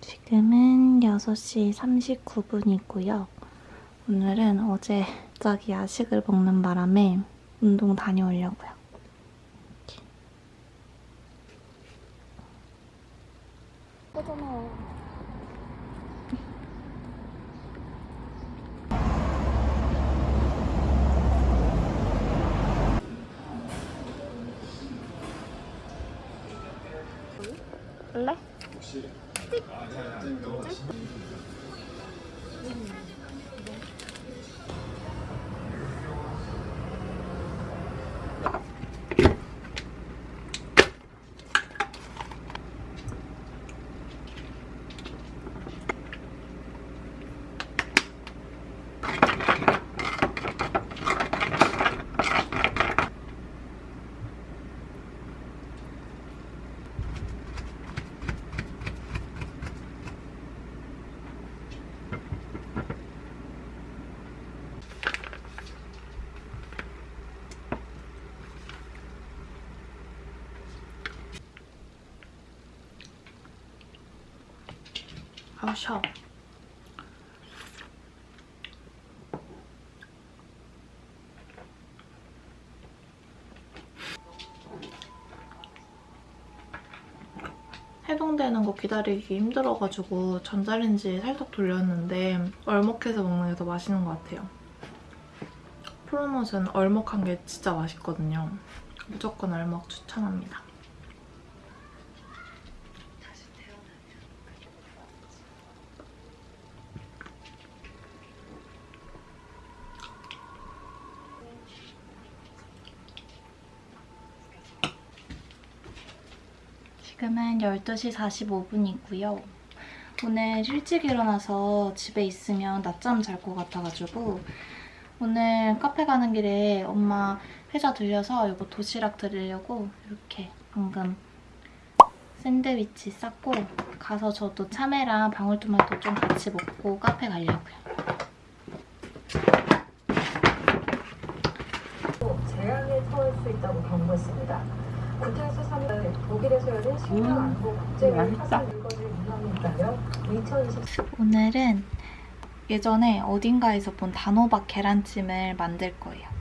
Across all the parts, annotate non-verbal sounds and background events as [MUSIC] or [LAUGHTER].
지금은 6시 39분이고요. 오늘은 어제 갑자기 야식을 먹는 바람에 운동 다녀오려고요. 할래? 아우 샤워. 해동되는 거 기다리기 힘들어가지고 전자레인지에 살짝 돌렸는데 얼먹해서 먹는 게 더 맛있는 것 같아요. 프로넛은 얼먹한 게 진짜 맛있거든요. 무조건 얼먹 추천합니다. 지금은 12시 45분이고요. 오늘 일찍 일어나서 집에 있으면 낮잠 잘 것 같아가지고 오늘 카페 가는 길에 엄마 회사 들려서 이거 도시락 드리려고 이렇게 방금 샌드위치 쌌고 가서 저도 참외랑 방울토마토 좀 같이 먹고 카페 가려고요. 재앙에 처할 수 있다고 경고했습니다. 구태에서 3일 독일에서 열린 식량 안보 국제회의 따라 2020 오늘은 예전에 어딘가에서 본 단호박 계란찜을 만들 거예요.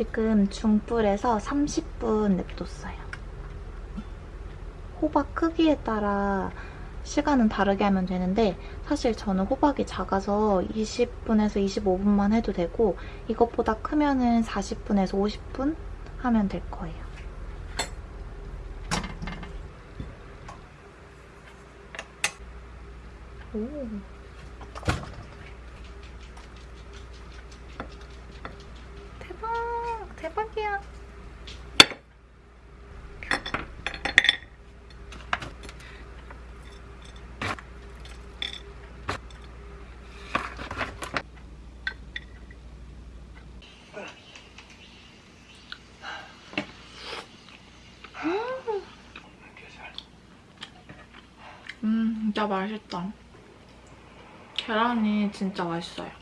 지금 중불에서 30분 냅뒀어요. 호박 크기에 따라 시간은 다르게 하면 되는데 사실 저는 호박이 작아서 20분에서 25분만 해도 되고 이것보다 크면 은 40분에서 50분 하면 될 거예요. 오. 진짜 맛있다. 계란이 진짜 맛있어요.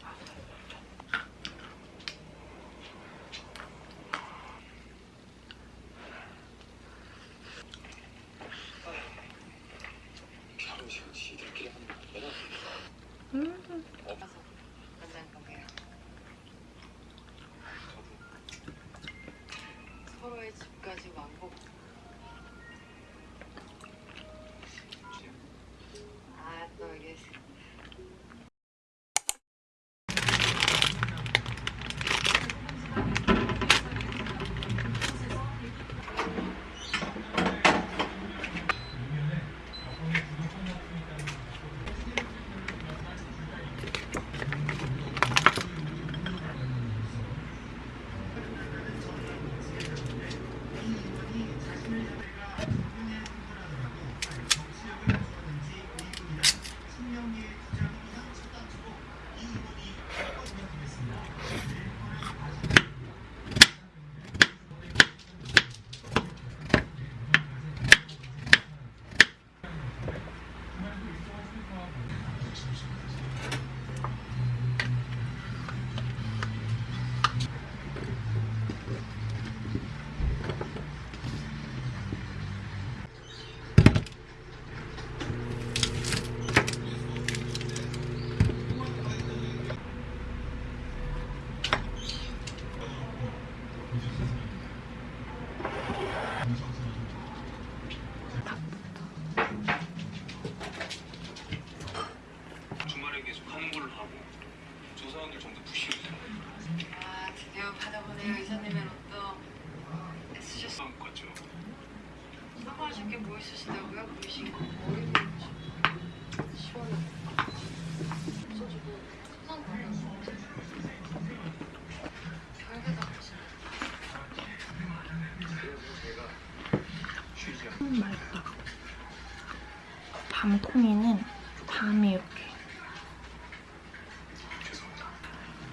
밤콩이는 밤이 이렇게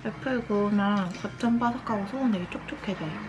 애플 구우면 겉은 바삭하고 속은 되게 촉촉해져요.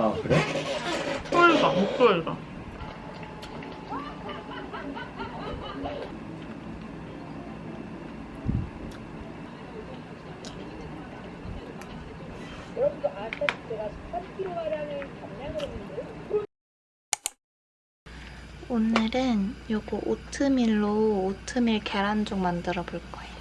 아 그래? 쫄다 못 쫄다 오늘은 요거 오트밀로 오트밀 계란죽 만들어 볼 거예요.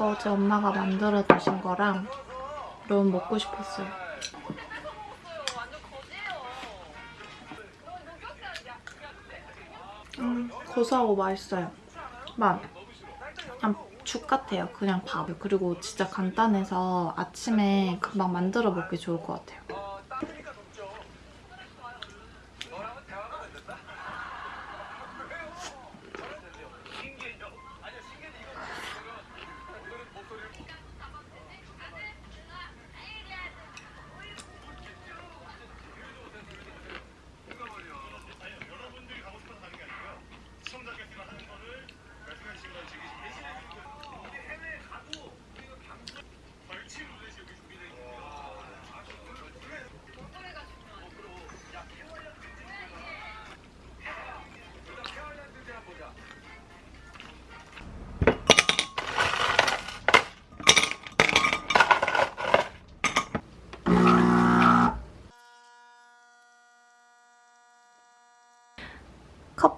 거 어제 엄마가 만들어 주신 거랑 너무 먹고 싶었어요. 음, 고소하고 맛있어요. 맛. 죽 같아요. 그냥 밥. 그리고 진짜 간단해서 아침에 금방 만들어 먹기 좋을 것 같아요.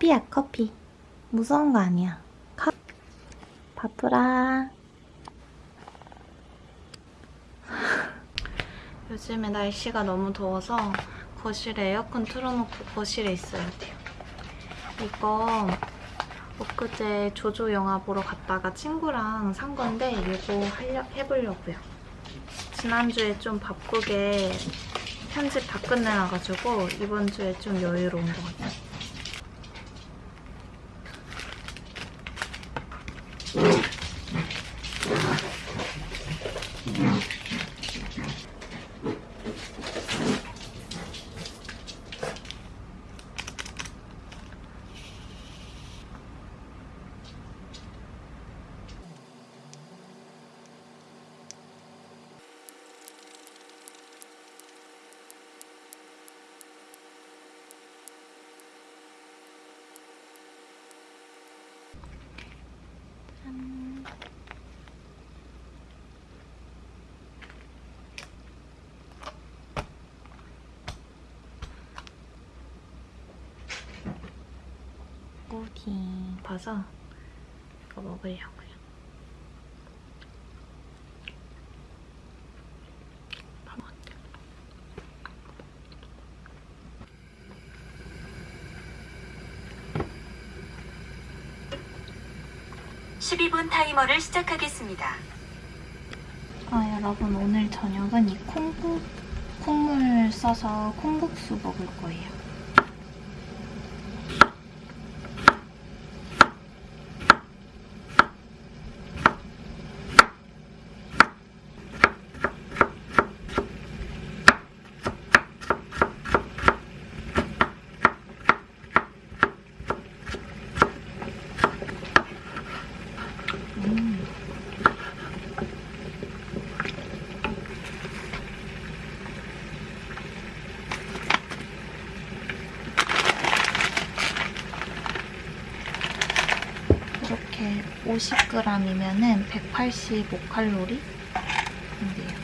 커피야, 커피. 무서운 거 아니야. 컵. 바쁘라. [LAUGHS] 요즘에 날씨가 너무 더워서 거실에 에어컨 틀어놓고 거실에 있어야 돼요. 이거 엊그제 조조 영화 보러 갔다가 친구랑 산 건데 이거 하려, 해보려고요. 지난주에 좀 바쁘게 편집 다 끝내놔가지고 이번 주에 좀 여유로운 것 같아요. 봐서 이거 먹으려고요. 밥 어때? 12분 타이머를 시작하겠습니다. 아 여러분 오늘 저녁은 이 콩국 콩물 써서 콩국수 먹을 거예요. 음. 이렇게 50g이면은 185칼로리? 인데요.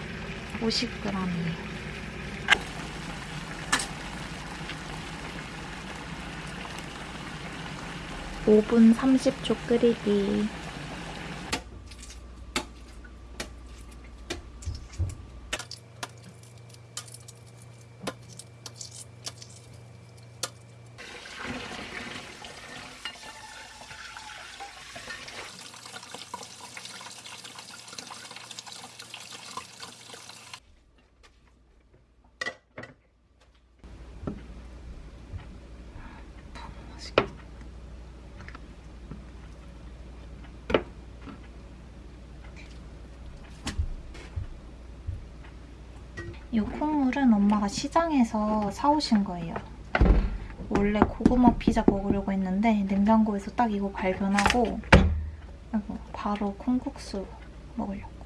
50g이에요. (5분 30초) 끓이기 이 콩물은 엄마가 시장에서 사오신 거예요. 원래 고구마 피자 먹으려고 했는데 냉장고에서 딱 이거 발견하고 바로 콩국수 먹으려고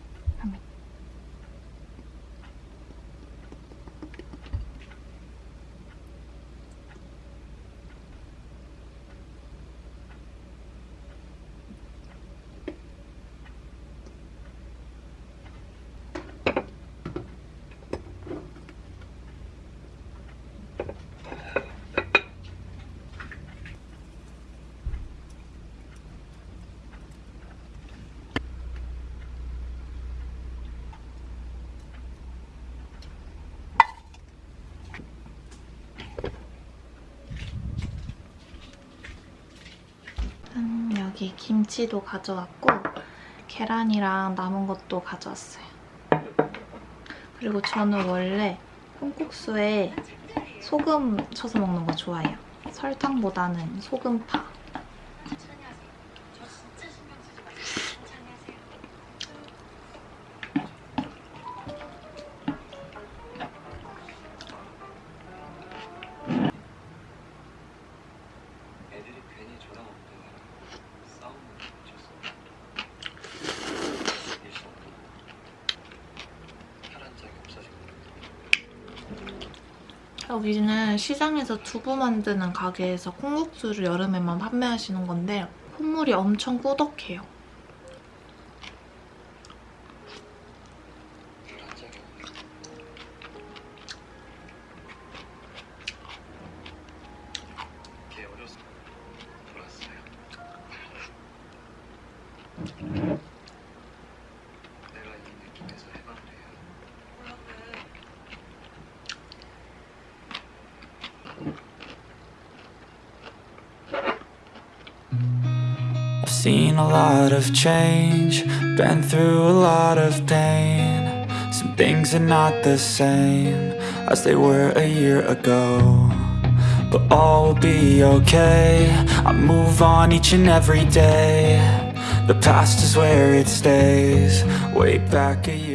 여기 김치도 가져왔고 계란이랑 남은 것도 가져왔어요. 그리고 저는 원래 콩국수에 소금 쳐서 먹는 거 좋아해요. 설탕보다는 소금파. 여기는 시장에서 두부 만드는 가게에서 콩국수를 여름에만 판매하시는 건데 콧물이 엄청 꾸덕해요. 혈한 seen a lot of change, been through a lot of pain. Some things are not the same as they were a year ago. But all will be okay. I move on each and every day. The past is where it stays. Way back a year.